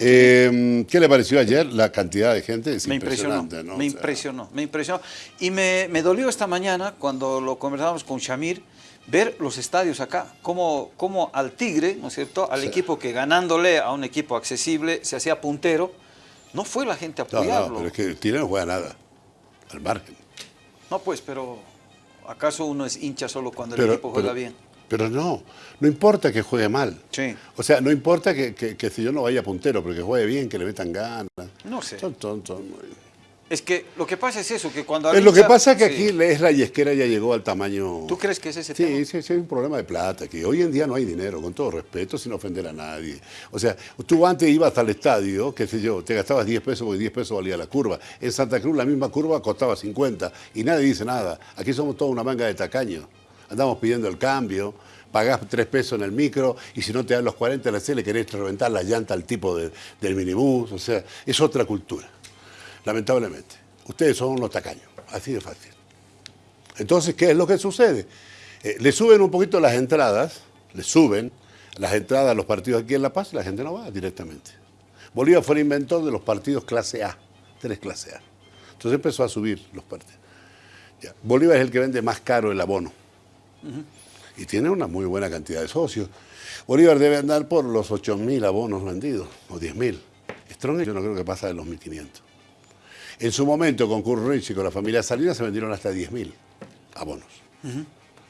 Eh, ¿Qué le pareció ayer la cantidad de gente? Es me impresionó, ¿no? me O sea, impresionó, me impresionó. Y me, me dolió esta mañana, cuando lo conversábamos con Shamir, ver los estadios acá, como, como al Tigre, ¿no es cierto?, al Sí. equipo que ganándole a un equipo accesible se hacía puntero, no fue la gente a apoyarlo. no, pero es que el Tigre no juega nada. Al margen. No, pues, pero ¿acaso uno es hincha solo cuando el equipo juega pero- bien? Pero no, no importa que juegue mal. Sí. O sea, no importa que, que- que si yo no vaya puntero, pero que juegue bien, que le metan ganas. No sé. Son tontos. muy- Es que lo que pasa es eso, que cuando... Es lo que pasa es que sí. aquí es la yesquera ya llegó al tamaño... ¿Tú crees que es ese Sí, tema? sí, sí, hay un problema de plata, que hoy en día no hay dinero, con todo respeto, sin ofender a nadie. O sea, tú antes ibas al estadio, qué sé yo, te gastabas 10 pesos porque 10 pesos valía la curva. En Santa Cruz la misma curva costaba 50 y nadie dice nada. Aquí somos toda una manga de tacaños. Andamos pidiendo el cambio, pagás 3 pesos en el micro y si no te dan los 40 en la le querés reventar la llanta al tipo de- del minibús. O sea, es otra cultura, lamentablemente. Ustedes son unos tacaños, así de fácil. Entonces, ¿qué es lo que sucede? Eh, le suben un poquito las entradas, le suben las entradas a los partidos aquí en La Paz y la gente no va directamente. Bolívar fue el inventor de los partidos clase A, tres clase A. Entonces empezó a subir los partidos. Bolívar es el que vende más caro el abono. Y tiene una muy buena cantidad de socios. Bolívar debe andar por los 8.000 abonos vendidos, o 10.000. Strong yo no creo que pasa de los 1.500. En su momento, con Kurt y con la familia Salinas se vendieron hasta 10.000 abonos.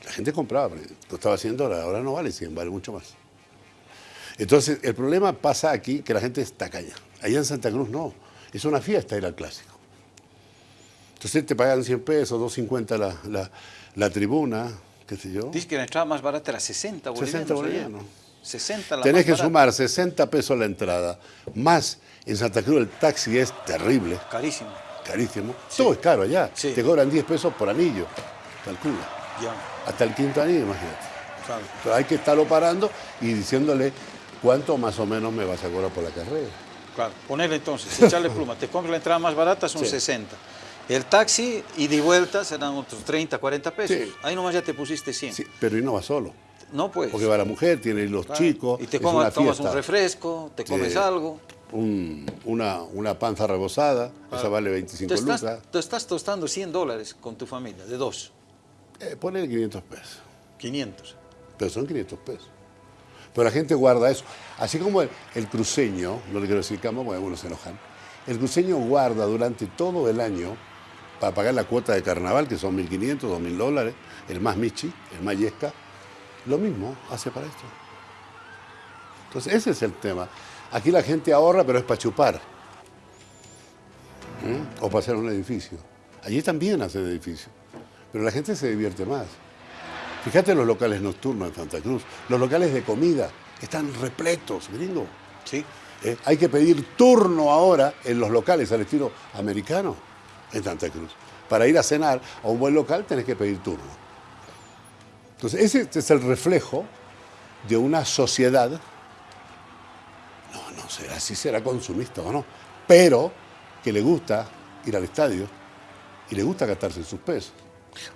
La gente compraba, lo estaba haciendo ahora, ahora no vale 100, vale mucho más. Entonces, el problema pasa aquí que la gente está calla. Allá en Santa Cruz no, es una fiesta ir al clásico. Entonces te pagan 100 pesos, 250 la, la, la tribuna, qué sé yo. Dice que la entrada más barata era 60 bolivianos. 60 ayer. bolivianos. 60 la Tenés más que barata. sumar 60 pesos la entrada, más en Santa Cruz el taxi es terrible, Carísimo. carísimo. Todo es caro allá. Sí. Te cobran 10 pesos por anillo, calcula. Ya, Hasta el quinto anillo, imagínate. claro. Pero hay que estarlo parando y diciéndole cuánto más o menos me vas a cobrar por la carrera. Claro, ponerle entonces, echarle pluma. Te compras la entrada más barata, son Sí. 60. El taxi, y vuelta, serán otros 30, 40 pesos. Sí. Ahí nomás ya te pusiste 100. Sí, pero y no va solo. No, pues. Porque va la mujer, tiene los Claro. chicos. Y te es comas, una tomas un refresco, te comes Sí. algo. Un- una, una panza rebozada, esa vale 25 Te estás, lucas. te estás tostando 100 dólares con tu familia, de dos. Eh, ponele 500 pesos. 500. Pero son 500 pesos. Pero la gente guarda eso. Así como el, el cruceño, no le quiero decir cama porque algunos se enojan, el cruceño guarda durante todo el año para pagar la cuota de carnaval, que son 1.500, 2.000 dólares, el más michi, el más yesca, lo mismo hace para esto. Entonces ese es el tema. Aquí la gente ahorra, pero es para chupar. ¿Mm? O para hacer un edificio. Allí también hacen edificio. Pero la gente se divierte más. Fíjate los locales nocturnos en Santa Cruz, los locales de comida están repletos, gringo. Sí. Eh, hay que pedir turno ahora en los locales al estilo americano en Santa Cruz. Para ir a cenar a un buen local tenés que pedir turno. Entonces, ese es el reflejo de una sociedad, no, no será si será consumista o no, pero que le gusta ir al estadio y le gusta gastarse sus pesos.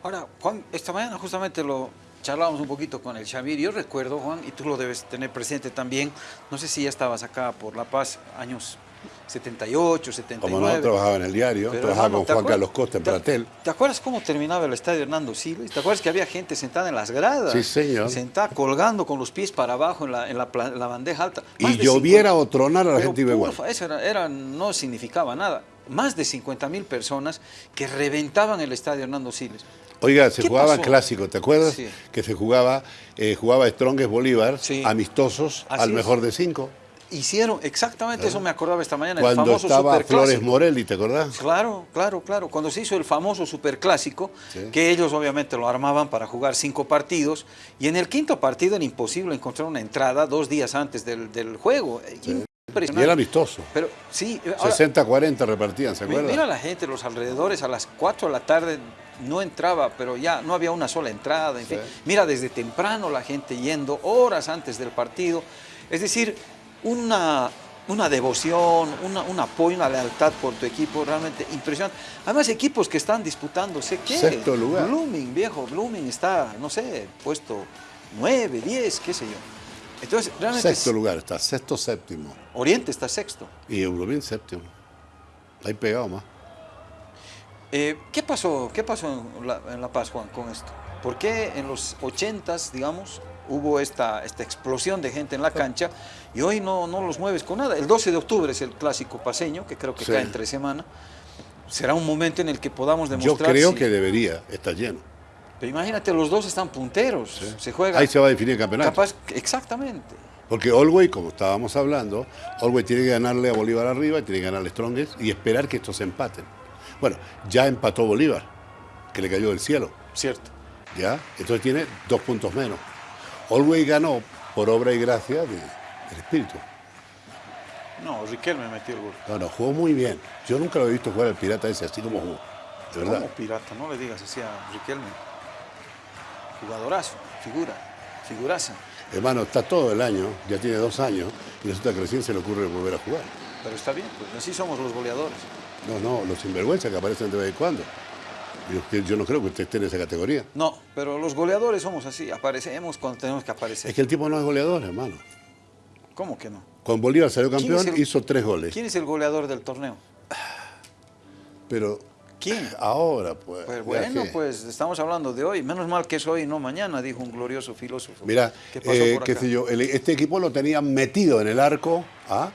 Ahora, Juan, esta mañana justamente lo charlábamos un poquito con el Xavier. Yo recuerdo, Juan, y tú lo debes tener presente también, no sé si ya estabas acá por La Paz, años 78, 79. Como no, trabajaba en el diario, Pero, trabajaba hermano, con ¿te Juan Carlos Costa en te- Pratel. ¿Te acuerdas cómo terminaba el estadio Hernando Siles? ¿Te acuerdas que había gente sentada en las gradas? Sí, señor. Sentada colgando con los pies para abajo en la, en la, en la bandeja alta. Y Más lloviera 50 o tronara, la gente iba igual. Eso era, era- no significaba nada. Más de 50 mil personas que reventaban el estadio Hernando Siles. Oiga, se ¿Qué jugaba pasó? clásico, ¿te acuerdas? Sí. Que se jugaba, eh, jugaba Strongest Bolívar, Sí. amistosos, Así al es. mejor de cinco. Hicieron exactamente eso, me acordaba esta mañana, el Ah. Cuando famoso estaba superclásico. Flores Morelli, ¿te acordás? Claro, claro, claro. Cuando se hizo el famoso superclásico, Sí. que ellos obviamente lo armaban para jugar cinco partidos, y en el quinto partido era imposible encontrar una entrada dos días antes del, del juego. Y era amistoso. Pero sí, ahora, 60-40 repartían, ¿se acuerdan? mira la gente, los alrededores, a las 4 de la tarde no entraba, pero ya no había una sola entrada, en fin. Mira, desde temprano la gente yendo, horas antes del partido. Es decir, una, una devoción, una- un apoyo, una lealtad por tu equipo realmente impresionante. Además, equipos que están disputándose, ¿qué? Sexto lugar. Blooming, viejo, Blooming está, no sé, puesto 9, 10, qué sé yo. Entonces, realmente... Sexto lugar está, sexto, séptimo. Oriente está sexto. Y Eurobin séptimo. Ahí pegado más. Eh, ¿qué, pasó, ¿Qué pasó en La, en la Paz, Juan, con esto? ¿Por qué en los ochentas, digamos, hubo esta, esta explosión de gente en la cancha y hoy no, no los mueves con nada? El 12 de octubre es el clásico paseño, que creo que Sí. cae entre semana. Será un momento en el que podamos Yo demostrar... creo si- que debería estar lleno. Pero imagínate, los dos están punteros. Se juega... Ahí se va a definir el campeonato. Capaz, exactamente. Porque Olwey, como estábamos hablando, Olwey tiene que ganarle a Bolívar arriba, tiene que ganarle a Strongest y esperar que estos se empaten. Bueno, ya empató Bolívar, que le cayó del cielo, Cierto. ¿ya? Entonces tiene dos puntos menos. Olwey ganó por obra y gracia de- del espíritu. No, Riquelme metió el gol. No, no, jugó muy bien. Yo nunca lo he visto jugar al pirata ese así como jugó. De verdad. Como pirata, no le digas así a Riquelme. Jugadorazo, figura, figuraza. Hermano, está todo el año, ya tiene dos años, y resulta que recién se le ocurre volver a jugar. Pero está bien, pues así somos los goleadores. No, no, los sinvergüenzas que aparecen de vez en cuando. Yo, no creo que usted esté en esa categoría. No, pero los goleadores somos así, aparecemos cuando tenemos que aparecer. Es que el tipo no es goleador, hermano. ¿Cómo que no? Con Bolívar salió ¿Quién campeón, el- hizo tres goles. ¿Quién es el goleador del torneo? Pero ¿Quién? ahora, pues. Pues bueno, que- pues estamos hablando de hoy. Menos mal que es hoy no mañana, dijo un glorioso filósofo. Mira, ¿Qué pasó eh, por qué acá? sé yo, el- este equipo lo tenían metido en el arco a,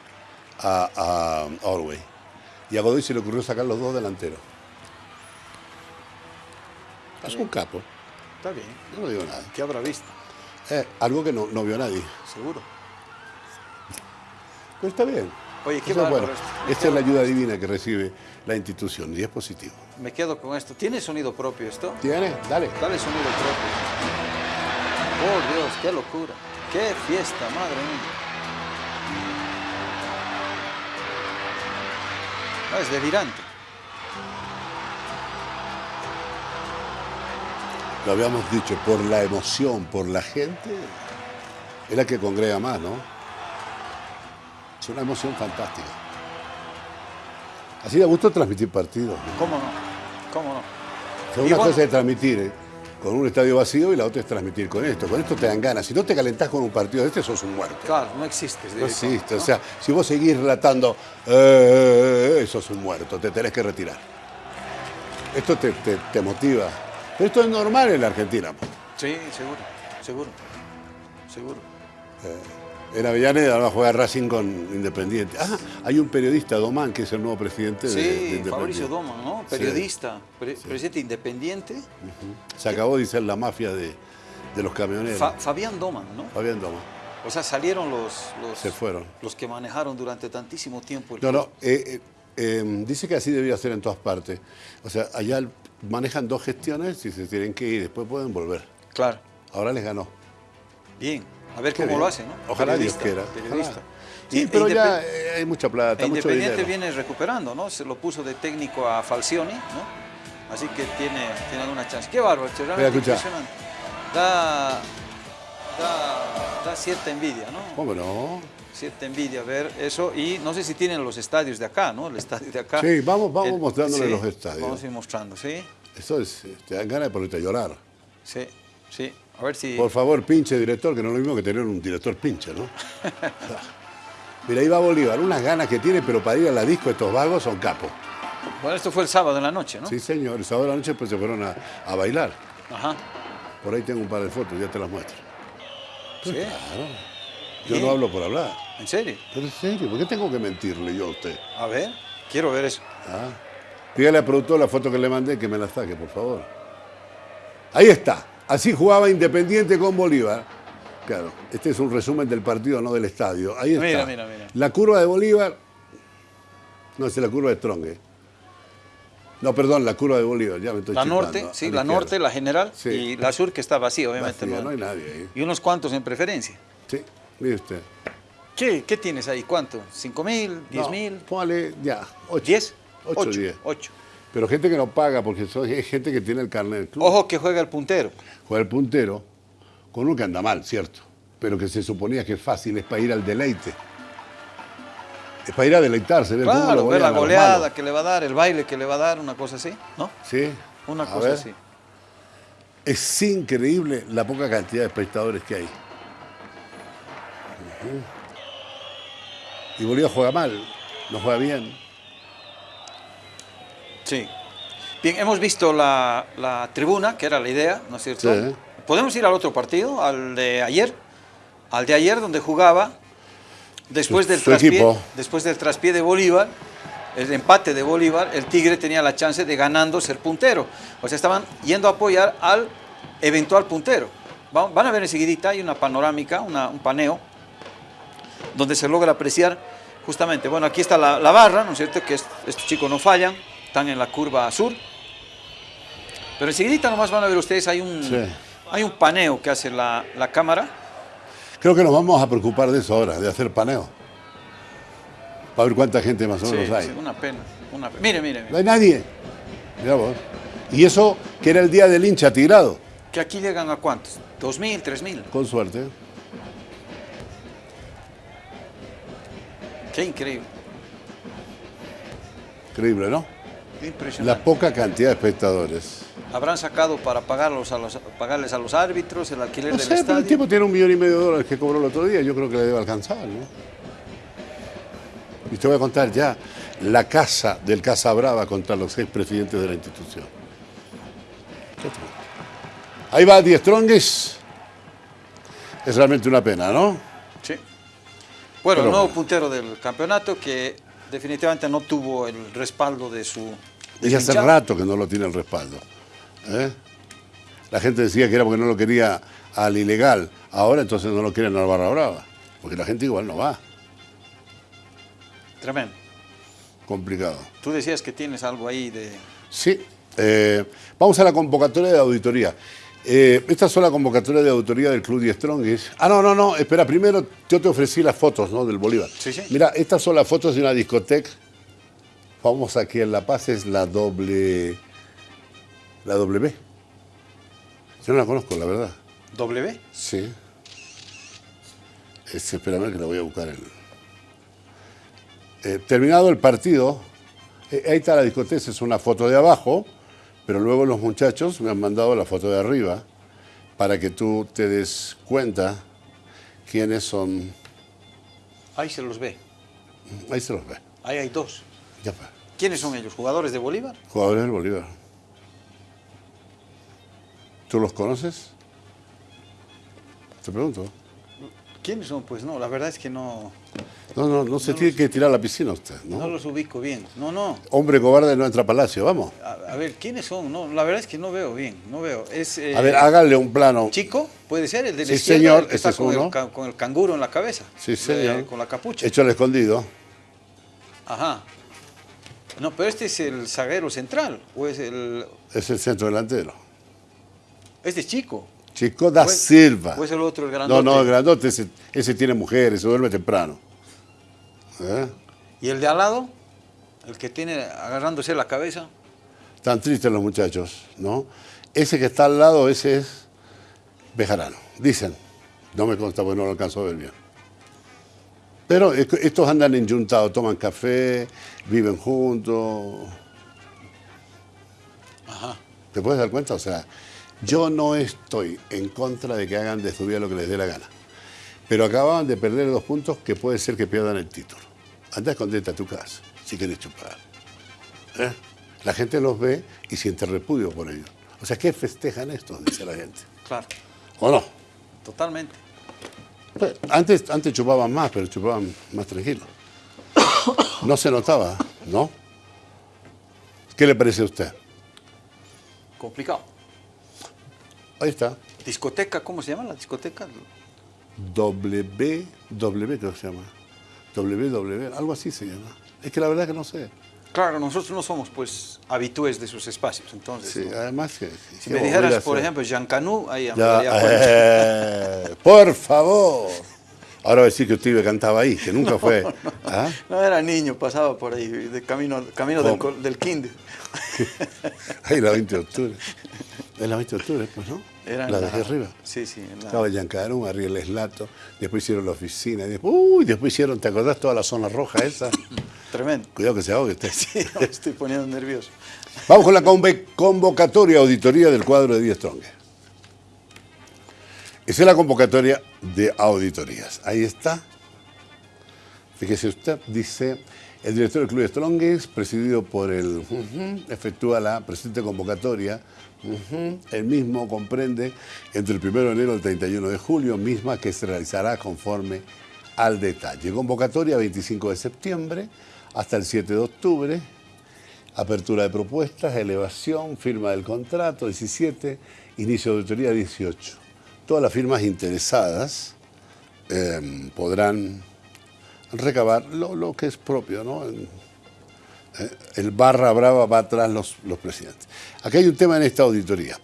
a, a Orway. Y a Godoy se le ocurrió sacar los dos delanteros. Es un capo, Está bien. yo no digo nada. ¿Qué habrá visto? Eh, algo que no, no vio nadie. Seguro. Pero está bien. Oye, qué bueno. esto. Esta es la ayuda divina que recibe la institución y es positivo. Me quedo con esto. ¿Tiene sonido propio esto? ¿Tiene? Dale. Dale sonido propio. Oh Dios, qué locura. Qué fiesta, madre mía. Ah, es delirante. Lo habíamos dicho, por la emoción, por la gente, es la que congrega más, ¿no? Es una emoción fantástica. Así da gusto transmitir partidos. ¿no? ¿Cómo no? ¿Cómo no? O sea, Y una bueno- cosa es transmitir ¿eh? con un estadio vacío y la otra es transmitir con esto. Con esto te dan ganas. Si no te calentás con un partido de este, sos un muerto. Claro, no existes. No existe. O sea, si vos seguís relatando, eh, eh, eh, sos un muerto, te tenés que retirar. Esto te, te- te motiva. Esto es normal en la Argentina. po. Sí, seguro, seguro, seguro. En Avellaneda va a jugar Racing con Independiente. Ah, hay un periodista, Domán, que es el nuevo presidente de, de Sí, Independiente. Fabricio Doma, ¿no? Sí. Periodista, pre- presidente independiente. Se acabó de ser la mafia de, de los camioneros. Fa- Fabián Doman, ¿no? Fabián Domán. O sea, salieron los, los, Se fueron. los que manejaron durante tantísimo tiempo el No, no, club. eh, eh, eh, dice que así debía ser en todas partes. O sea, allá manejan dos gestiones y se tienen que ir, después pueden volver. Claro, Ahora les ganó. bien. A ver Qué cómo bien. lo hacen, ¿no? Ojalá Dios quiera. Periodista. Ojalá. Sí, Y- pero e ya eh, hay mucha plata, e mucho Independiente dinero. viene recuperando, ¿no? Se lo puso de técnico a Falcioni, ¿no? Así que tiene, tiene alguna chance. Qué bárbaro, realmente escucha. impresionante. Da, da, da cierta envidia, ¿no? ¿Cómo no? Cierta envidia ver eso. Y no sé si tienen los estadios de acá, ¿no? El estadio de acá. Sí, vamos- vamos El- mostrándole sí, los estadios. Vamos a ir mostrando, ¿sí? Eso es, te dan ganas de ponerte a llorar. Sí, sí. A ver si... Por favor, pinche director, que no es lo mismo que tener un director pinche, ¿no? Mira, ahí va Bolívar, unas ganas que tiene, pero para ir a la disco estos vagos son capos. Bueno, esto fue el sábado en la noche, ¿no? Sí, señor, el sábado de la noche pues se fueron a, a bailar. Ajá. Por ahí tengo un par de fotos, ya te las muestro. Sí. Yo no hablo por hablar. ¿En serio? Pero en serio, ¿por qué tengo que mentirle yo a usted? A ver, quiero ver eso. Ah. Dígale al productor la foto que le mandé que me la saque, por favor. Ahí está. Así jugaba Independiente con Bolívar. Claro, este es un resumen del partido, no del estadio. Ahí está. Mira, mira, mira. La curva de Bolívar. No, es la curva de Strong. ¿eh? No, perdón, la curva de Bolívar. Ya me estoy La chipando, norte, sí, la norte, la general, Sí. y la sur que está vacía, obviamente. Vacía, no- no hay nadie ahí. Y unos cuantos en preferencia. Sí, mire usted. ¿Qué, qué tienes ahí? ¿Cuánto? ¿Cinco mil? ¿Diez No, mil? Póngale ya, ocho. ¿Diez? Ocho, Ocho, diez. ocho. Pero gente que no paga, porque es gente que tiene el carnet del club. Ojo que juega el puntero. Juega el puntero con uno que anda mal, cierto, pero que se suponía que es fácil, es para ir al deleite. Es para ir a deleitarse, ver cómo Claro, lo ver la goleada que le va a dar, el baile que le va a dar, una cosa así, ¿no? Sí. Una A cosa ver. así. Es increíble la poca cantidad de espectadores que hay. Y Bolívar juega mal, no juega bien. Sí. Bien, hemos visto la, la tribuna, que era la idea, ¿no es cierto? Sí. ¿Podemos ir al otro partido, al de ayer? Al de ayer, donde jugaba, después del, traspié, equipo. después del traspié de Bolívar, el empate de Bolívar, el Tigre tenía la chance de ganando ser puntero. O sea, estaban yendo a apoyar al eventual puntero. Va- Van a ver enseguidita, hay una panorámica, una- un paneo, donde se logra apreciar justamente, bueno, aquí está la, la barra, ¿no es cierto? Que es- estos chicos no fallan, están en la curva sur. Pero enseguidita nomás van a ver ustedes, hay un, Sí. hay un paneo que hace la, la cámara. Creo que nos vamos a preocupar de eso ahora, de hacer paneo. Para ver cuánta gente más o Sí, menos hay. sí, una pena. Una pena. Mire, mire, No mire, hay nadie. Mira vos. Y eso que era el día del hincha tirado, que aquí llegan a cuántos, dos mil, tres mil. con suerte. Qué increíble, Increíble, ¿no? qué La impresionante. poca cantidad de espectadores. Habrán sacado para pagarlos a los, pagarles a los árbitros el alquiler No del sé, pero estadio. el tipo tiene un millón y medio de dólares que cobró el otro día. Yo creo que le debe alcanzar, ¿no? Y te voy a contar ya la casa del Casa Brava contra los seis presidentes de la institución. Ahí va Die Strongest. Es realmente una pena, ¿no? Sí. Bueno, el nuevo bueno. puntero del campeonato que definitivamente no tuvo el respaldo de su. de Y hace rato que no lo tiene el respaldo. ¿eh? La gente decía que era porque no lo quería al ilegal. Ahora entonces no lo quieren al Barra Brava. Porque la gente igual no va. Tremendo. Complicado. Tú decías que tienes algo ahí de. Sí. eh, vamos a la convocatoria de auditoría. Eh, esta son la convocatoria de auditoría del Club Die Strongest. Ah, no, no, no. Espera, primero yo te ofrecí las fotos ¿no? del Bolívar. Sí, sí. Mira, estas son las fotos de una discoteca. Vamos aquí en La Paz, es la doble. La W. Yo no la conozco, la verdad. W. Sí. Es, espérame que la voy a buscar. El... Eh, terminado el partido, eh, ahí está la discoteca, esa es una foto de abajo, pero luego los muchachos me han mandado la foto de arriba para que tú te des cuenta quiénes son. Ahí se los ve. Ahí se los ve. Ahí hay dos. Ya fue. ¿Quiénes son ellos? ¿Jugadores de Bolívar? Jugadores del Bolívar. ¿Tú los conoces? Te pregunto. ¿Quiénes son? Pues no, la verdad es que no, No, no, no se tiene que tirar a la piscina usted, ¿no? no los ubico bien. No, no. Hombre cobarde no entra a palacio, vamos. A, a ver, ¿quiénes son? No, la verdad es que no veo bien, no veo. Es, eh, A ver, hágale un plano. Chico, puede ser el de la Sí, señor, el que ese está es el, con el canguro en la cabeza. Sí, Eh, señor. con la capucha. Hecho al escondido. Ajá. No, pero este es el zaguero central, o es el... Es el centro delantero. Este es chico. Chico da Silva. o es el otro, el no, grandote. no, el grandote, ese, ese tiene mujeres, se duerme temprano. ¿Eh? ¿Y el de al lado? El que tiene agarrándose la cabeza. Están tristes los muchachos, ¿no? Ese que está al lado, ese es Bejarano. Dicen. No me consta porque no lo alcanzo a ver bien. Pero estos andan enyuntados, toman café, viven juntos. Ajá. ¿Te puedes dar cuenta? O sea, yo no estoy en contra de que hagan de su vida lo que les dé la gana. Pero acababan de perder dos puntos que puede ser que pierdan el título. Anda escondete a tu casa, si quieres chupar. ¿Eh? La gente los ve y siente repudio por ellos. O sea, ¿qué festejan estos? Dice la gente. Claro, ¿O no? totalmente. Pues, Antes, antes chupaban más, pero chupaban más tranquilos. No se notaba, ¿no? ¿Qué le parece a usted? Complicado. Ahí está. Discoteca, ¿cómo se llama la discoteca? W, W creo que se llama. WW, algo así se llama. Es que la verdad que no sé. Claro, nosotros no somos pues habitués de sus espacios, entonces. Sí, ¿no? además que... Si ¿qué me dijeras, por ejemplo, Jean Canu, ahí ya eh, por favor. Ahora decir que usted cantaba ahí, que nunca fue. ¿Ah? No era niño, pasaba por ahí, de camino, camino del, del kinder. Ahí la 20 de octubre. Es la 20 de octubre, pues, ¿no? Era en la dejé arriba. Sí, sí. en la- Estaba Yancarón, arriba el eslato, después hicieron la oficina, y después, uy, después hicieron, ¿te acordás toda la zona roja esa? Tremendo. Cuidado que se ahogue usted. Sí, me estoy poniendo nervioso. Vamos con la convocatoria auditoría del cuadro de 10 Strong. Esa es la convocatoria de auditorías. Ahí está. Fíjese usted, dice, el director del Club de Strongest, presidido por el... efectúa la presente convocatoria. El mismo comprende entre el 1 de enero y el 31 de julio, misma que se realizará conforme al detalle. Convocatoria 25 de septiembre hasta el 7 de octubre. Apertura de propuestas, elevación, firma del contrato 17, inicio de auditoría 18 todas las firmas interesadas em, podrán recabar lo, que es propio, ¿no? El barra brava va atrás los, los presidentes. Aquí hay un tema en esta auditoría.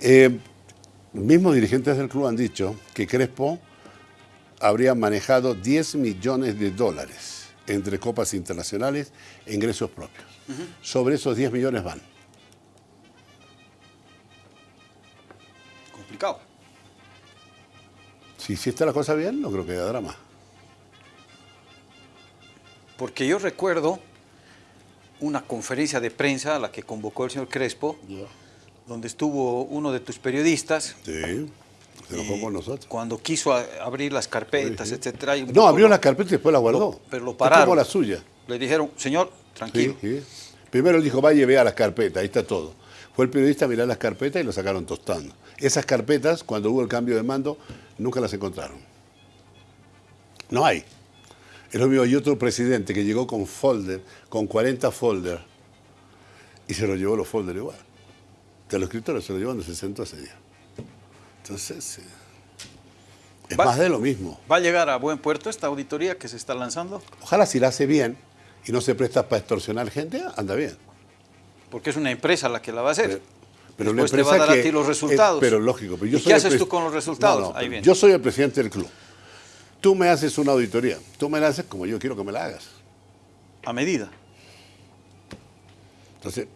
Eh, mismos dirigentes del club han dicho que Crespo habría manejado 10 millones de dólares entre copas internacionales e ingresos propios. Sobre esos 10 millones van. Complicado. Si, si está la cosa bien, no creo que haya drama. Porque yo recuerdo una conferencia de prensa a la que convocó el señor Crespo, donde estuvo uno de tus periodistas. Sí, se enojó con nosotros. Cuando quiso abrir las carpetas, etcétera. no, abrió las carpetas y después las guardó. pero lo pararon. como la suya. Le dijeron, señor, tranquilo. Primero él dijo, vaya y vea las carpetas, ahí está todo. Fue el periodista a mirar las carpetas y lo sacaron tostando. Esas carpetas, cuando hubo el cambio de mando, nunca las encontraron. No hay. Es lo mismo, hay otro presidente que llegó con folder, con 40 folders, y se lo llevó los folders igual. De los escritores se lo llevó donde se sentó ese día. Entonces, es más de lo mismo. ¿Va a llegar a buen puerto esta auditoría que se está lanzando? Ojalá si la hace bien y no se presta para extorsionar gente, anda bien porque es una empresa la que la va a hacer. Pero, Después te va a dar a ti los resultados. pero lógico. Pero yo ¿Y qué haces tú con los resultados? yo soy el presidente del club. Tú me haces una auditoría. Tú me la haces como yo quiero que me la hagas. A medida. Entonces,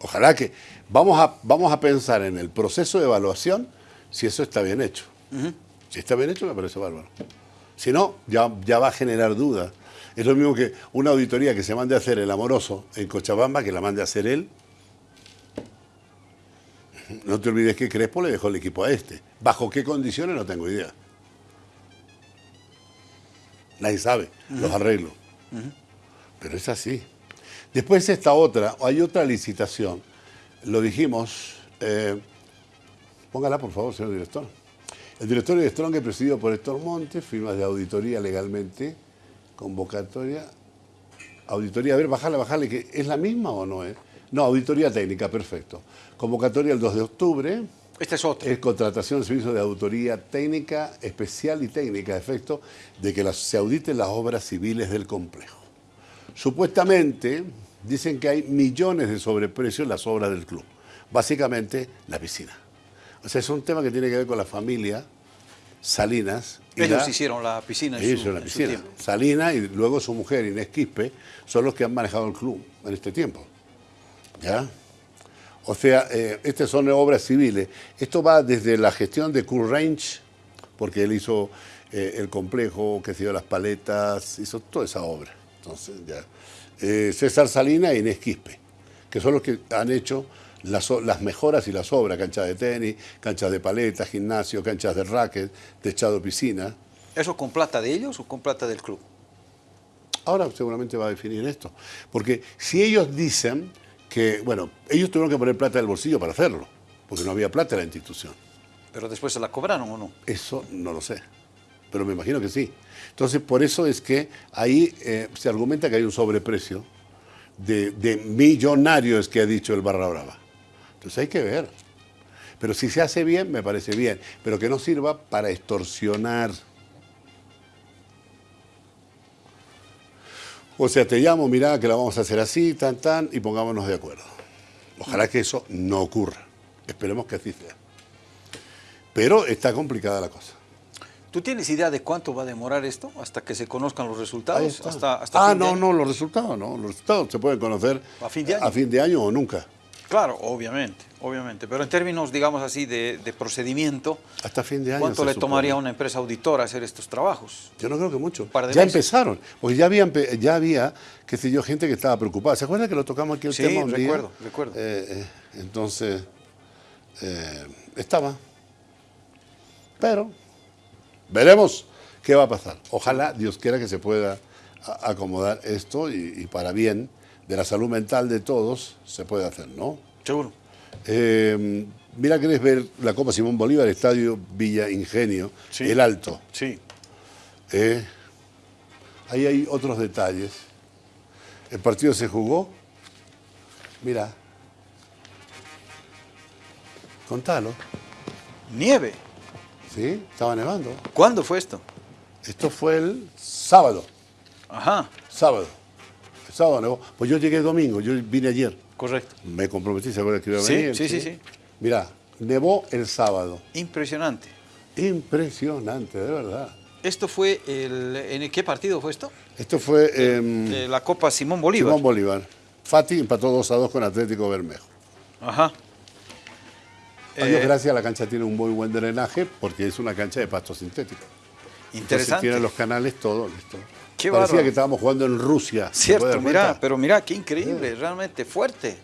ojalá que... Vamos a, vamos a pensar en el proceso de evaluación si eso está bien hecho. Si está bien hecho, me parece bárbaro. Si no, ya, ya va a generar dudas es lo mismo que una auditoría que se mande a hacer el amoroso en Cochabamba, que la mande a hacer él. No te olvides que Crespo le dejó el equipo a este. ¿Bajo qué condiciones? No tengo idea. Nadie sabe los arreglos. Pero es así. Después esta otra, hay otra licitación. Lo dijimos. Eh, póngala, por favor, señor director. El directorio de Strong, presidido por Héctor Montes, firmas de auditoría legalmente Convocatoria, auditoría, a ver, bajale, bajale, que ¿es la misma o no es? No, auditoría técnica, perfecto. Convocatoria el 2 de octubre. Es. Es contratación de servicio de auditoría técnica, especial y técnica, a efecto de que se auditen las obras civiles del complejo. Supuestamente dicen que hay millones de sobreprecios en las obras del club. Básicamente, la piscina. O sea, es un tema que tiene que ver con la familia Salinas. Ellos hicieron la piscina. En su, la piscina. Salinas y luego su mujer, Inés Quispe, son los que han manejado el club en este tiempo. ¿Ya? O sea, eh, estas son obras civiles. Esto va desde la gestión de Kurt Range, porque él hizo eh, el complejo, que se dio las paletas, hizo toda esa obra. Entonces, ya. Eh, César Salinas e Inés Quispe, que son los que han hecho las, mejoras y las obras, canchas de tenis, canchas de paletas, gimnasio, canchas de racket, techado piscina. ¿Eso con plata de ellos o con plata del club? Ahora seguramente va a definir esto. Porque si ellos dicen que, bueno, ellos tuvieron que poner plata del bolsillo para hacerlo, porque no había plata en la institución. ¿Pero después se la cobraron o no? Eso no lo sé, pero me imagino que sí. Entonces, por eso es que ahí eh, se argumenta que hay un sobreprecio de, de millonarios que ha dicho el Barra Brava. Entonces hay que ver. Pero si se hace bien, me parece bien. Pero que no sirva para extorsionar. O sea, te llamo, mira que la vamos a hacer así, tan, tan, y pongámonos de acuerdo. Ojalá que eso no ocurra. Esperemos que así sea. Pero está complicada la cosa. ¿Tú tienes idea de cuánto va a demorar esto hasta que se conozcan los resultados? Hasta, ah, no, no, los resultados no. Los resultados se pueden conocer a fin de A fin de año o nunca. Claro, obviamente, obviamente. Pero en términos, digamos así, de, procedimiento, hasta fin de año. ¿Cuánto le tomaría a una empresa auditora hacer estos trabajos? Yo no creo que mucho. ya empezaron, porque ya había, ya había, qué sé yo, gente que estaba preocupada. ¿Se acuerdan que lo tocamos aquí el tema un recuerdo, recuerdo. Eh, eh, entonces, eh, estaba. Pero veremos qué va a pasar. Ojalá Dios quiera que se pueda acomodar esto y, para bien de la salud mental de todos se puede hacer, ¿no? Seguro. Eh, mira, querés ver la Copa Simón Bolívar, Estadio Villa Ingenio, El Alto. Sí. Eh, ahí hay otros detalles. El partido se jugó. Mira. Contalo. Nieve. Sí, estaba nevando. ¿Cuándo fue esto? Esto fue el sábado. Ajá. Sábado. Sábado. Pues yo llegué el domingo, yo vine ayer. Correcto. Me comprometí, ¿se acuerdan que iba a venir? Sí, sí, sí. Mira, nevó el sábado. Impresionante. Impresionante, de verdad. ¿Esto fue el... ¿En qué partido fue esto? Esto fue... en la Copa Simón Bolívar. Simón Bolívar. Fati empató 2 a 2 con Atlético Bermejo. Ajá. A Dios eh, gracias, la cancha tiene un muy buen drenaje porque es una cancha de pasto sintético. Interesante. tiene los canales, todo listo. Qué Parecía que estábamos jugando en Rusia. Cierto, mira, pero mira, qué increíble, realmente fuerte.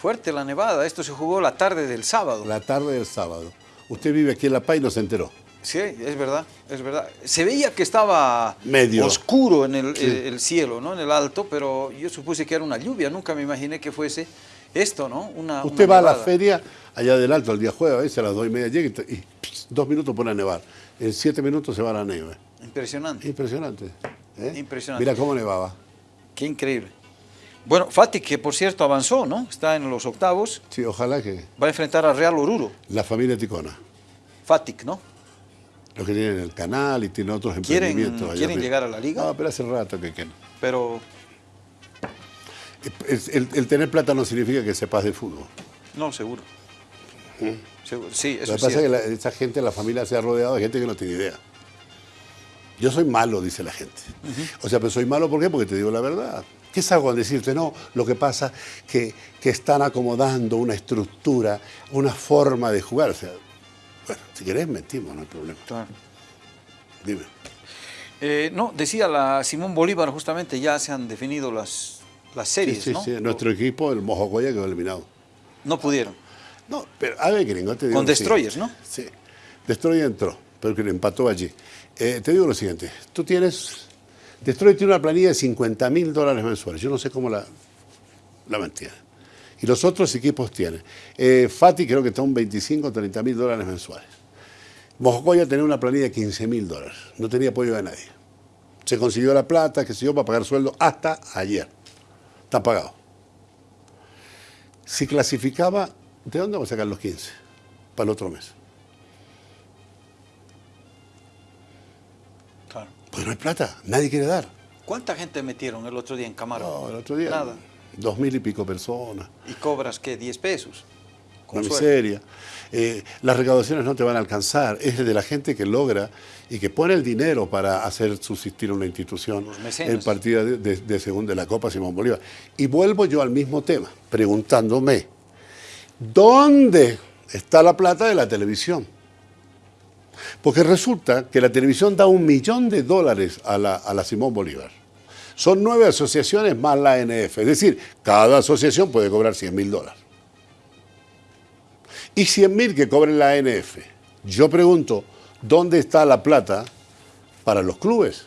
Fuerte la nevada. Esto se jugó la tarde del sábado. La tarde del sábado. Usted vive aquí en La Paz y no se enteró. Sí, es verdad, es verdad. Se veía que estaba Medio. oscuro en el, cielo, ¿no? En el alto, pero yo supuse que era una lluvia. Nunca me imaginé que fuese esto, ¿no? Una, Usted va a la feria allá del alto el día jueves, a veces a las dos y media llega y, dos minutos pone a nevar. En siete minutos se va a la nieve. Impresionante. Impresionante. ¿Eh? Impresionante. Mira cómo nevaba. Qué increíble. Bueno, Fati, que por cierto avanzó, ¿no? Está en los octavos. Sí, ojalá que... Va a enfrentar a Real Oruro. La familia Ticona. Fatic, ¿no? Los que tienen el canal y tienen otros emprendimientos. ¿Quieren llegar a la liga? No, pero hace rato que quieren. Pero... El, tener plata no significa que sepas de fútbol. No, seguro. ¿Mm? Sí, eso Lo que pasa es que esa gente, la familia se ha rodeado de gente que no tiene idea. Yo soy malo, dice la gente. O sea, pero soy malo ¿por qué? Porque te digo la verdad. ¿Qué hago al decirte? No, lo que pasa es que, que, están acomodando una estructura, una forma de jugar. O sea, bueno, si querés mentimos, no hay problema. Claro. Dime. Eh, no, decía la Simón Bolívar, justamente ya se han definido las, las series, sí, sí, Sí, nuestro equipo, el Mojocoya, quedó eliminado. No pudieron. No, pero a ver, gringo, te digo Con Destroyers, ¿no? Sí. Destroyer entró, pero que empató allí. Eh, te digo lo siguiente, tú tienes... Destroyer tiene una planilla de 50 mil dólares mensuales. Yo no sé cómo la, la mantiene. Y los otros equipos tienen. Eh, Fati creo que está un 25 o 30 mil dólares mensuales. Mojocoya tenía una planilla de 15 mil dólares. No tenía apoyo de nadie. Se consiguió la plata, que se dio para pagar sueldo hasta ayer. Está pagado. Si clasificaba ¿De dónde vamos a sacar los 15? Para el otro mes. Pues no hay plata, nadie quiere dar. ¿Cuánta gente metieron el otro día en Camarón? No, el otro día. Nada. Dos mil y pico personas. ¿Y cobras qué? ¿10 pesos? Con Una miseria. Eh, las recaudaciones no te van a alcanzar. Es de la gente que logra y que pone el dinero para hacer subsistir una institución. El partido de, de, de segunda de la Copa Simón Bolívar. Y vuelvo yo al mismo tema, preguntándome, ¿Dónde está la plata de la televisión? Porque resulta que la televisión da un millón de dólares a la, Simón Bolívar. Son nueve asociaciones más la ANF. Es decir, cada asociación puede cobrar 100 mil dólares. Y 100 mil que cobren la ANF. Yo pregunto, ¿dónde está la plata para los clubes?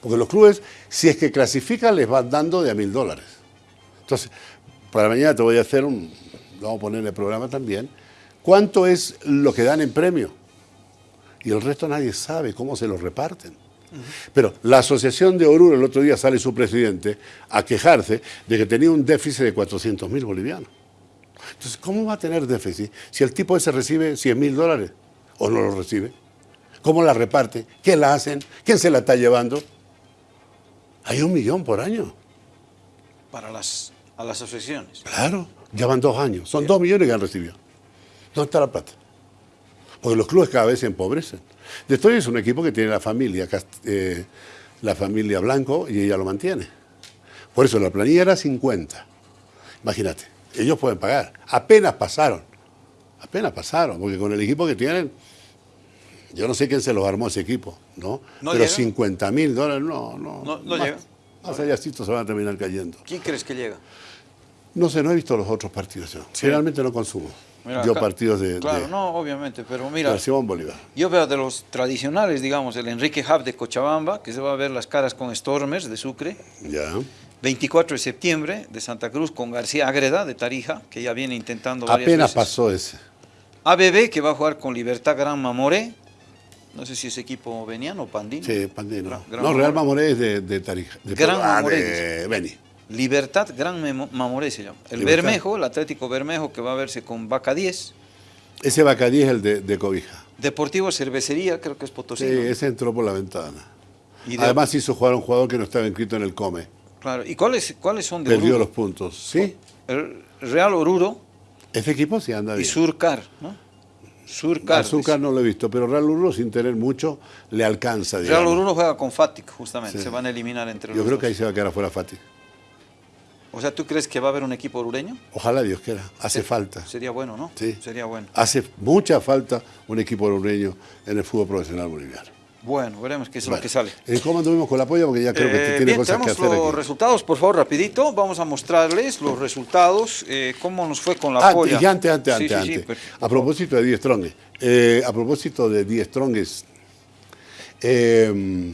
Porque los clubes, si es que clasifican, les van dando de a mil dólares. Entonces, para mañana te voy a hacer un, vamos a poner el programa también, cuánto es lo que dan en premio. Y el resto nadie sabe cómo se lo reparten. Pero la Asociación de Oruro, el otro día sale su presidente a quejarse de que tenía un déficit de 400 mil bolivianos. Entonces, ¿cómo va a tener déficit si el tipo ese recibe 100 mil dólares o no lo recibe? ¿Cómo la reparte? ¿Qué la hacen? ¿Quién se la está llevando? Hay un millón por año. Para las, a las asociaciones. Claro. Ya van dos años. Son dos millones que han recibido. ¿Dónde está la plata? Porque los clubes cada vez se empobrecen. Destroy es un equipo que tiene la familia, eh, la familia Blanco y ella lo mantiene. Por eso la planilla era 50. Imagínate, ellos pueden pagar. Apenas pasaron. Apenas pasaron, porque con el equipo que tienen, yo no sé quién se los armó ese equipo, ¿no? Pero 50 mil dólares, no, no. No, no llega. Más allá se van a terminar cayendo. ¿Quién crees que llega? No sé, no he visto los otros partidos yo. Generalmente no consumo. Mira, yo partidos de, Claro, de- no, obviamente, pero mira, Simón Bolívar. yo veo de los tradicionales, digamos, el Enrique Hub de Cochabamba, que se va a ver las caras con Stormers de Sucre, Ya. 24 de septiembre de Santa Cruz con García Ágreda de Tarija, que ya viene intentando varias Apenas veces. pasó ese. ABB, que va a jugar con Libertad Gran Mamoré, no sé si es equipo veniano o pandino. Sí, Pandino. Gran- Gran no, Real Mamoré. Es de, de Tarija. De, Gran ah, Mamoré, de Beni. Libertad Gran Mamoré se llama. El Libertad. Bermejo, el Atlético Bermejo, que va a verse con Vaca 10. Ese Bacadí es el de, de Cobija. Deportivo Cervecería, creo que es Potosí. Sí, ¿no? ese entró por la ventana. Y de- Además hizo jugar a un jugador que no estaba inscrito en el COME. Claro. ¿Y cuáles, cuáles son de Perdió Oruro? los puntos. ¿Sí? El Real Oruro Ese equipo sí anda y bien. Surcar, ¿no? Surcar. Al Surcar no lo he visto, pero Real Ururo sin tener mucho le alcanza. Real digamos. Oruro juega con Fatic, justamente. Sí. Se van a eliminar entre Yo los creo dos. que ahí se va a quedar afuera Fati. O sea, ¿tú crees que va a haber un equipo orureño? Ojalá Dios quiera. Hace falta. Sería bueno, ¿no? Sí. Sería bueno. Hace mucha falta un equipo orureño en el fútbol profesional boliviano. Bueno, veremos qué es Bueno, lo que sale. ¿Cómo anduvimos con la polla? Porque ya creo que Eh, tiene bien, cosas que hacer los aquí. resultados, por favor, rapidito. Vamos a mostrarles los resultados, eh, cómo nos fue con la Antes, polla. y antes, antes, Sí, antes, sí, antes. pero- a propósito de 10 Stronges. eh, a propósito de 10 Stronges. eh,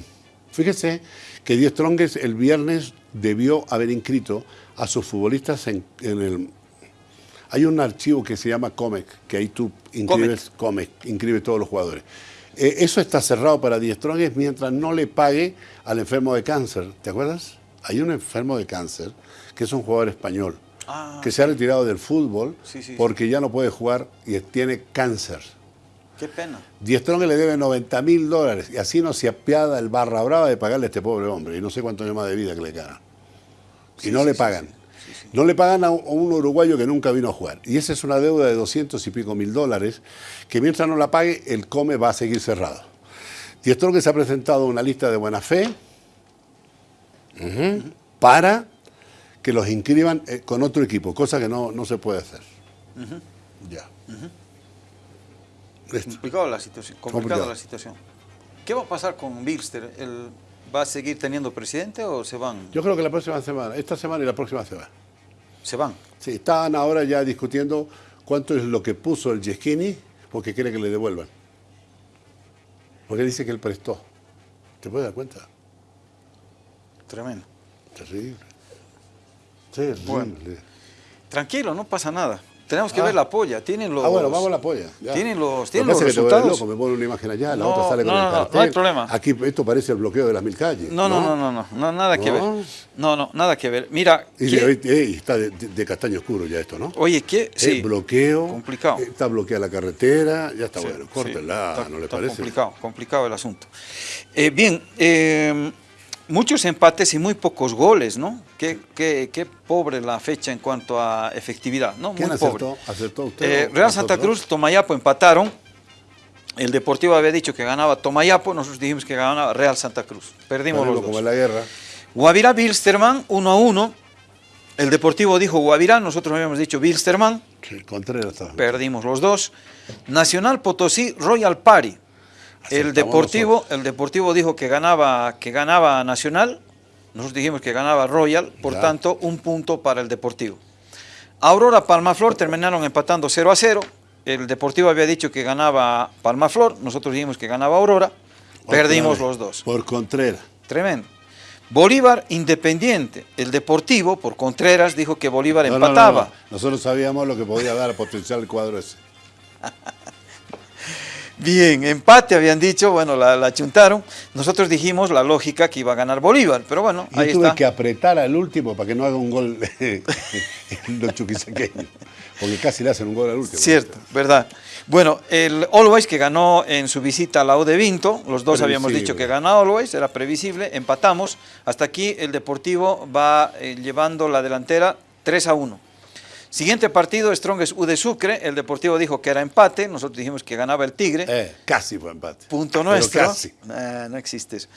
fíjese que 10 Stronges el viernes debió haber inscrito a sus futbolistas en, en el... Hay un archivo que se llama Comec, que ahí tú inscribes Comec, inscribes todos los jugadores. Eh, eso está cerrado para 10 Stronges mientras no le pague al enfermo de cáncer. ¿Te acuerdas? Hay un enfermo de cáncer que es un jugador español Ah, que se ha retirado del fútbol Sí, sí, porque ya no puede jugar y tiene cáncer. Qué pena. Die Strong le debe 90 mil dólares y así no se apiada el barra brava de pagarle a este pobre hombre y no sé cuántos años más de vida que le quedan. Y no le pagan. No le pagan a un, uruguayo que nunca vino a jugar. Y esa es una deuda de 200 y pico mil dólares que mientras no la pague, el come va a seguir cerrado. Die Strong se ha presentado una lista de buena fe para que los inscriban eh, con otro equipo, cosa que no, no se puede hacer. Ya. Listo. Complicada la situación. Complicada Complicado. la situación. ¿Qué va a pasar con Bilster? ¿El- ¿Va a seguir teniendo presidente o se van? Yo creo que la próxima semana, esta semana y la próxima se va. Se van. Sí, están ahora ya discutiendo cuánto es lo que puso el Yeschini porque quiere que le devuelvan. Porque dice que él prestó. ¿Te puedes dar cuenta? Tremendo. Terrible. Terrible. Bueno. Tranquilo, no pasa nada. Tenemos que Ah. ver la polla. Tienen los. Ah, bueno, vamos a la polla. ya. Tienen los, tienen los que te resultados. loco, me pone una imagen allá, la No, otra sale con no, el no, no, cartel. no hay problema. Aquí esto parece el bloqueo de las mil calles. No, no, no, no, no, no, nada que ver. No. No, nada que ver. Mira, Y ¿qué- de- ey, está de, castaño oscuro ya esto, ¿no? oye, ¿qué? Sí, bloqueo. complicado. Está bloqueada la carretera, ya está Sí, bueno. sí, Córtela, está- ¿no le está parece? complicado, complicado el asunto. Eh, bien, eh, muchos empates y muy pocos goles, ¿no? Qué, qué- qué pobre la fecha en cuanto a efectividad, ¿no? ¿Quién muy pobre. acertó? ¿Acertó usted? Eh, Real Santa? Cruz, Tomayapo empataron. El Deportivo había dicho que ganaba Tomayapo, nosotros dijimos que ganaba Real Santa Cruz. Perdimos los como dos. en la guerra. Guavirá Bilsterman, 1 a 1. El Deportivo dijo Guavirá, nosotros habíamos dicho Bilsterman, Sí, Contreras perdimos los dos. Nacional Potosí, Royal Party. El Deportivo, el Deportivo dijo que ganaba, que ganaba Nacional, nosotros dijimos que ganaba Royal, por Ya. tanto, un punto para el Deportivo. Aurora Palmaflor terminaron empatando 0 a 0. El Deportivo había dicho que ganaba Palmaflor, nosotros dijimos que ganaba Aurora, Otra perdimos vez, los dos. Por Contreras. Tremendo. Bolívar Independiente. El Deportivo, por Contreras, dijo que Bolívar No, no, no, empataba. no. Nosotros sabíamos lo que podía dar a potencial el cuadro ese. Bien, empate habían dicho, bueno, la, la chuntaron. Nosotros dijimos la lógica que iba a ganar Bolívar, pero bueno, Yo ahí tuve está. que apretar al último para que no haga un gol los chuquisaqueños. Porque casi le hacen un gol al último. Cierto, verdad. Bueno, el Always que ganó en su visita a la U de Vinto, los dos habíamos dicho que ganaba Always, era previsible, empatamos. Hasta aquí el Deportivo va eh, llevando la delantera 3 a 1. Siguiente partido, Strongest U de Sucre, el Deportivo dijo que era empate, nosotros dijimos que ganaba el Tigre. Eh, casi fue empate. Punto nuestro. Casi. Nah, no existe eso.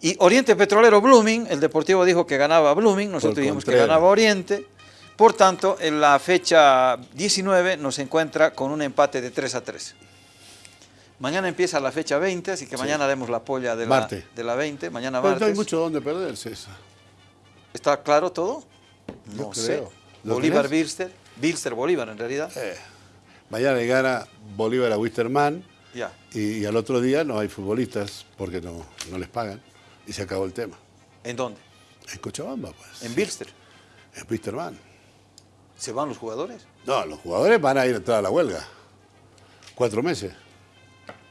Y Oriente Petrolero Blooming, el Deportivo dijo que ganaba Blooming, nosotros Por dijimos que ganaba Oriente. Por tanto, en la fecha 19 nos encuentra con un empate de 3 a 3. Mañana empieza la fecha 20, así que mañana haremos la polla de la, Martes. de la 20, mañana Pero no hay martes. mucho donde perder, César. ¿Está claro todo? Yo No sé. creo. ¿Lo Bolívar? Bilster, Bilster Bolívar en realidad. Eh, mañana le gana Bolívar a Wisterman y, y al otro día no hay futbolistas porque no, no les pagan y se acabó el tema. ¿En dónde? En Cochabamba, pues. En Bilster. En Wisterman. ¿Se van los jugadores? No, los jugadores van a ir a entrar a la huelga. Cuatro meses.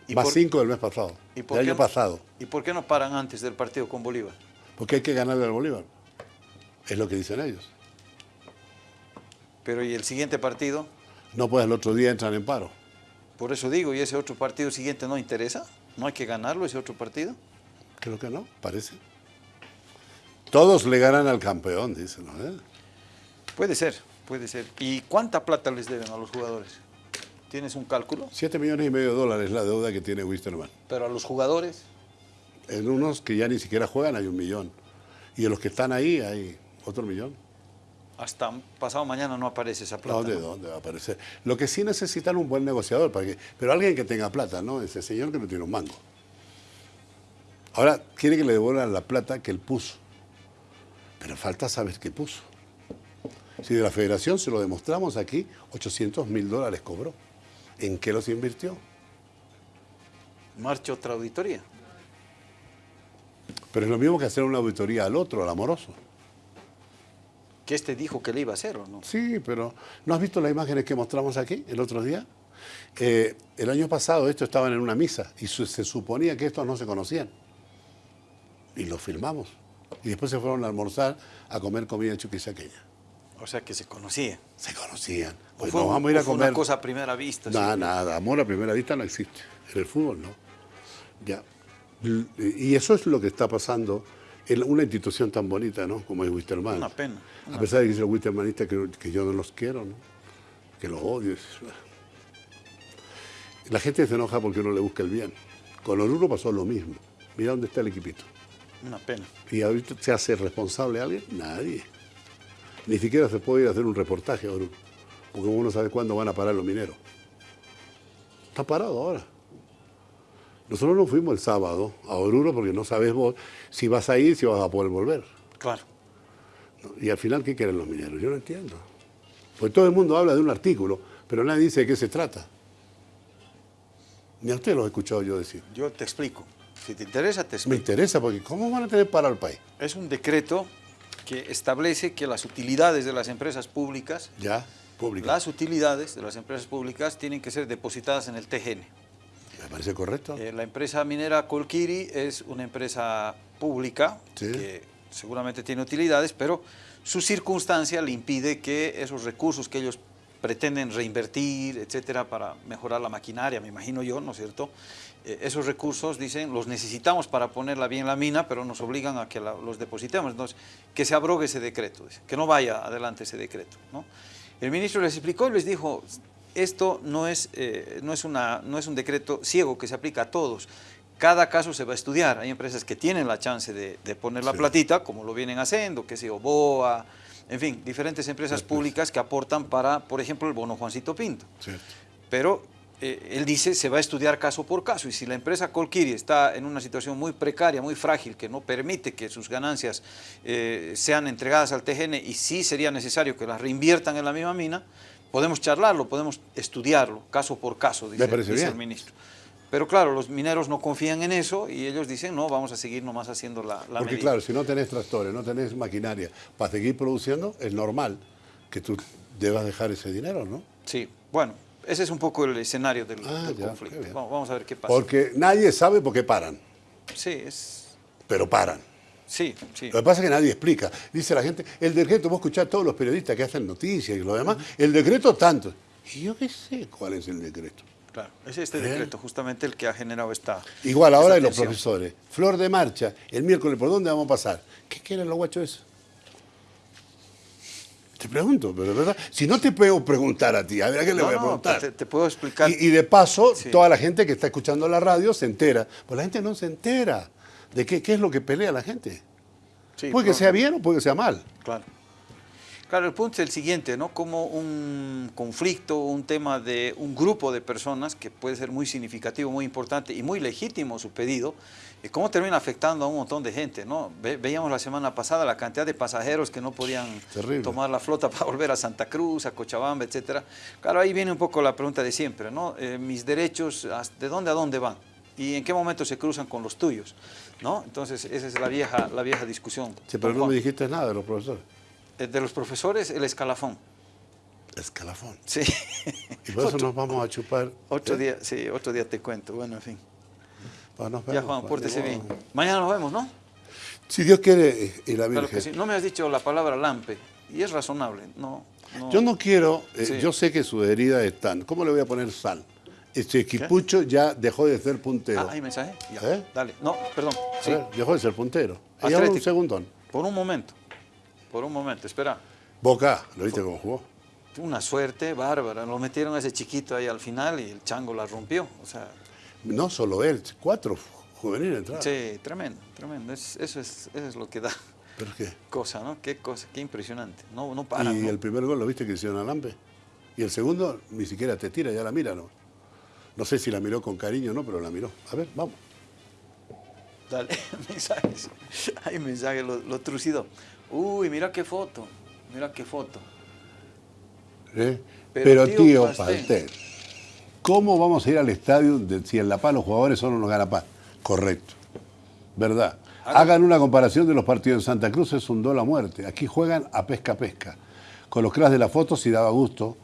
¿Y Más por- cinco del mes pasado. ¿Y por del qué año no- pasado. ¿Y por qué no paran antes del partido con Bolívar? Porque hay que ganarle al Bolívar. Es lo que dicen ellos. Pero ¿y el siguiente partido? No pues el otro día entran en paro. Por eso digo, ¿y ese otro partido siguiente no interesa? ¿No hay que ganarlo ese otro partido? Creo que no, parece. Todos le ganan al campeón, dicen. ¿no? ¿Eh? Puede ser, puede ser. ¿Y cuánta plata les deben a los jugadores? ¿Tienes un cálculo? Siete millones y medio de dólares la deuda que tiene Wisterman. Pero a los jugadores, En unos que ya ni siquiera juegan hay un millón. Y en los que están ahí hay otro millón. Hasta pasado mañana no aparece esa plata. No, ¿de ¿no? dónde va a aparecer? Lo que sí necesitan un buen negociador, para que, pero alguien que tenga plata, ¿no? Ese señor que no tiene un mango. Ahora quiere que le devuelvan la plata que él puso. Pero falta saber qué puso. Si de la federación se lo demostramos aquí, 800 mil dólares cobró. ¿En qué los invirtió? Marcha otra auditoría. Pero es lo mismo que hacer una auditoría al otro, al amoroso. Que este dijo que le iba a hacer, ¿o no? Sí, pero ¿no has visto las imágenes que mostramos aquí el otro día? Eh, el año pasado estos estaban en una misa y su- se suponía que estos no se conocían. Y los filmamos. Y después se fueron a almorzar a comer comida chuquisaqueña. O sea, que se conocía. Se conocían. ¿O Pues fue, vamos a ir a comer. una cosa a primera vista. Nada, sí? nada. Amor a primera vista no existe. En el fútbol no. Ya. Y eso es lo que está pasando en una institución tan bonita, ¿no? Como es Wisterman. Una pena, A pesar de que es el Wistermanista que, que yo no los quiero, ¿no? Que los odio. La gente se enoja porque uno le busca el bien. Con Oruro pasó lo mismo. Mira dónde está el equipito. Una pena. ¿Y ahorita se hace responsable alguien? Nadie. Ni siquiera se puede ir a hacer un reportaje a Oruro. Porque uno no sabe cuándo van a parar los mineros. Está parado ahora. Nosotros nos fuimos el sábado a Oruro porque no sabes vos si vas a ir, si vas a poder volver. Claro. Y al final, ¿qué quieren los mineros? Yo no entiendo. Pues todo el mundo habla de un artículo, pero nadie dice de qué se trata. Ni a usted lo he escuchado yo decir. Yo te explico. Si te interesa, te Me explico. interesa porque ¿cómo van a tener parado el país? Es un decreto que establece que las utilidades de las empresas públicas, Ya, público. las utilidades de las empresas públicas tienen que ser depositadas en el TGN. Parece correcto. Eh, la empresa minera Colquiri es una empresa pública Sí. que seguramente tiene utilidades, pero su circunstancia le impide que esos recursos que ellos pretenden reinvertir, etcétera, para mejorar la maquinaria, me imagino yo, ¿no es cierto? Eh, esos recursos, dicen, los necesitamos para ponerla bien la mina, pero nos obligan a que la- los depositemos. Entonces, que se abrogue ese decreto, que no vaya adelante ese decreto, ¿no? El ministro les explicó y les dijo, esto no es, eh, no, es una, no es un decreto ciego que se aplica a todos. Cada caso se va a estudiar. Hay empresas que tienen la chance de, de poner la Sí. platita, como lo vienen haciendo, que yo, BOA, en fin, diferentes empresas públicas que aportan para, por ejemplo, el bono Juancito Pinto. Pero eh, él dice se va a estudiar caso por caso y si la empresa Colquiri está en una situación muy precaria, muy frágil, que no permite que sus ganancias eh, sean entregadas al TGN y sí sería necesario que las reinviertan en la misma mina, podemos charlarlo, podemos estudiarlo caso por caso, dice, bien. el ministro. Pero claro, los mineros no confían en eso y ellos dicen, no, vamos a seguir nomás haciendo la, la Porque medida". claro, si no tenés tractores, no tenés maquinaria para seguir produciendo, es normal que tú debas dejar ese dinero, ¿no? Sí, bueno, ese es un poco el escenario del, Ah, del ya, qué conflicto. Vamos, vamos a ver qué pasa. Porque nadie sabe por qué paran, Sí, es... pero paran. Sí, sí. Lo que pasa es que nadie explica. Dice la gente, el decreto, vos escuchás a todos los periodistas que hacen noticias y lo demás, el decreto tanto. Y yo qué sé cuál es el decreto. Claro, es este Bien. decreto justamente el que ha generado esta. Igual ahora hay los profesores. Flor de marcha, el miércoles, ¿por dónde vamos a pasar? ¿Qué quieren los guachos eso? Te pregunto, pero de verdad, si no te puedo preguntar a ti, a ver a qué le No, voy a no, preguntar. te, te puedo explicar. Y, y de paso, Sí. toda la gente que está escuchando la radio se entera. Pues la gente no se entera de qué, qué es lo que pelea la gente. Sí, puede que sea bien o puede que sea mal. Claro. Claro, el punto es el siguiente, ¿no? Como un conflicto, un tema de un grupo de personas que puede ser muy significativo, muy importante y muy legítimo su pedido, y cómo termina afectando a un montón de gente, ¿no? veíamos la semana pasada la cantidad de pasajeros que no podían tomar la flota para volver a Santa Cruz, a Cochabamba, etcétera. Claro, ahí viene un poco la pregunta de siempre, ¿no? Eh, mis derechos, ¿de dónde a dónde van? ¿Y en qué momento se cruzan con los tuyos? ¿No? Entonces, esa es la vieja, la vieja discusión. Sí, pero no me dijiste nada de los profesores. Eh, de los profesores, el escalafón. Escalafón. Sí. Y por eso nos vamos a chupar. Otro ¿eh? día, sí, otro día te cuento. Bueno, en fin. Bueno, ya, Juan, pórtese bien. Mañana nos vemos, ¿no? Si Dios quiere, y la Virgen. que sí. No me has dicho la palabra lampe, y es razonable. No, Yo no quiero, eh, yo sé que su herida están. ¿Cómo le voy a poner sal? Este equipucho ya dejó de ser puntero. Ah, hay mensaje. Ya. Dale. No, perdón. Sí. dejó de ser puntero. un segundón. Por un momento. Por un momento, espera. Boca, ¿lo viste cómo jugó? Una suerte bárbara. Lo metieron a ese chiquito ahí al final y el chango la rompió. O sea. No solo él, cuatro juveniles entraron. Sí, tremendo, tremendo. eso, es, eso es lo que da. ¿Pero qué? Cosa, ¿no? Qué cosa, qué impresionante. No, no para. ¿Y el primer gol lo viste que hicieron a Lampe? Y el segundo ni siquiera te tira, ya la mira, ¿no? No sé si la miró con cariño o no, pero la miró. A ver, vamos. Dale, mensajes. Hay mensajes, lo, lo trucido. Uy, mira qué foto, mira qué foto. ¿Eh? Pero, tío, Pastel. ¿cómo vamos a ir al estadio si en La Paz los jugadores son unos paz? Correcto, verdad. Hagan una comparación de los partidos en Santa Cruz, es un dólar a muerte. Aquí juegan a pesca-pesca. Con los crash de la foto, si daba gusto,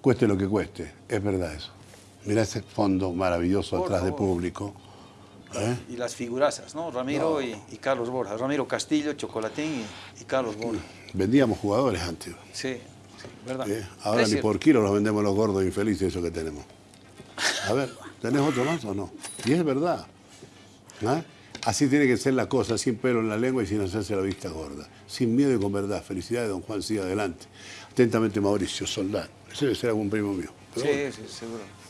cueste lo que cueste. Es verdad eso. Mira ese fondo maravilloso atrás de público. ¿Eh? Y las figurazas, ¿no? Ramiro Y, Carlos Borja. Ramiro Castillo, Chocolatín y, Carlos Borja. Vendíamos jugadores antes. Sí, verdad. ¿Eh? Ahora ni por kilo los vendemos los gordos infelices, eso que tenemos. A ver, ¿tenés otro más o no? Y es verdad. ¿eh? Así tiene que ser la cosa, sin pelo en la lengua y sin hacerse la vista gorda. Sin miedo y con verdad. Felicidades, don Juan, siga adelante. Atentamente, Mauricio Soldán. Ese debe ser algún primo mío. sí, sí, seguro.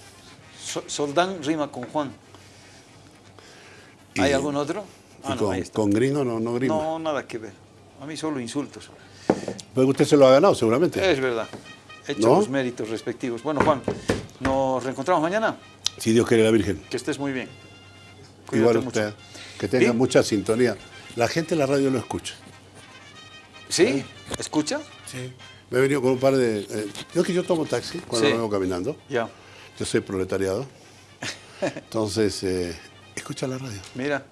Soldán rima con Juan. ¿Hay algún otro? Ah, con, gringo no, no gringo. No, nada que ver. A mí solo insultos. Pues usted se lo ha ganado seguramente. Es verdad. Hecho los méritos respectivos. Bueno, Juan, ¿nos reencontramos mañana? Si Dios quiere la Virgen. Que estés muy bien. Igual usted. Que tenga mucha sintonía. La gente en la radio lo escucha. ¿Sí? ¿Eh? ¿Escucha? Sí. Me he venido con un par de... Eh, yo que yo tomo taxi cuando me vengo caminando. Ya. Yo soy proletariado. Entonces, eh, escucha la radio. Mira,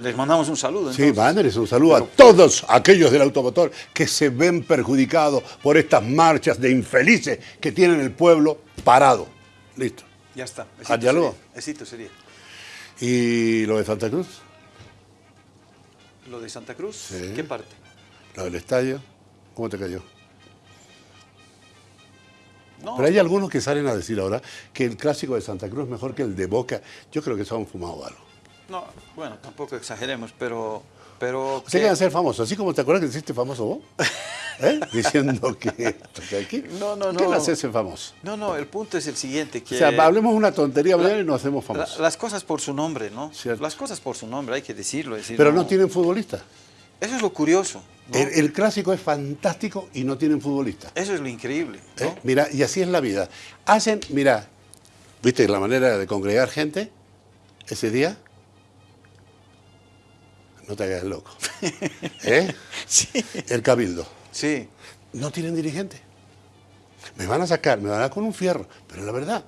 les mandamos un saludo. Sí, mándenles un saludo a todos aquellos del automotor que se ven perjudicados por estas marchas de infelices que tienen el pueblo parado. Listo. Ya está. Besito sería. sería. ¿Y lo de Santa Cruz? ¿Lo de Santa Cruz? ¿Qué parte? Lo del estadio. ¿Cómo te cayó? Pero hay algunos que salen a decir ahora que el clásico de Santa Cruz es mejor que el de Boca. Yo creo que se han fumado algo. No, bueno, tampoco exageremos, pero... pero Usted quiere ser famoso, así como te acuerdas que hiciste famoso vos, ¿Eh? diciendo que, aquí, no, no, no. ¿qué le hace famoso? No, no, el punto es el siguiente. Que o sea, hablemos una tontería y nos hacemos famosos. las cosas por su nombre, ¿no? Las cosas por su nombre, hay que decirlo. Decir, pero no tienen futbolistas. Eso es lo curioso. El, clásico es fantástico y no tienen futbolistas. Eso es lo increíble. ¿Eh? Mira, y así es la vida. Hacen, mira, ¿viste la manera de congregar gente ese día? No te hagas loco. ¿Eh? Sí. El cabildo. Sí. No tienen dirigente. Me van a sacar, me van a dar con un fierro. Pero la verdad,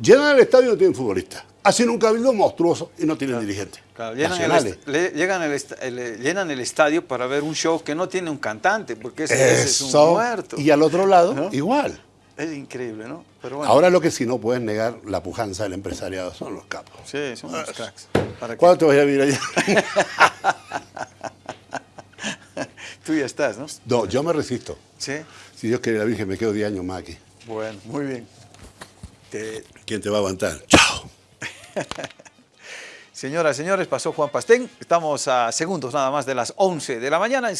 llenan el estadio y no tienen futbolistas hacen un cabildo monstruoso y no tienen dirigentes. llenan, el, llegan el, llenan el estadio para ver un show que no tiene un cantante, porque ese, es un muerto. Y al otro lado, igual. Es increíble, ¿no? Pero Ahora lo que sí no pueden negar la pujanza del empresariado son los capos. Sí, son los cracks. ¿Cuándo te vas a vivir allá? Tú ya estás, ¿no? No, yo me resisto. ¿Sí? Si Dios quiere la Virgen, me quedo 10 años más aquí. Bueno, muy bien. ¿Quién te va a aguantar? ¡Chao! Señoras señores, pasó Juan Pastén. Estamos a segundos nada más de las 11 de la mañana.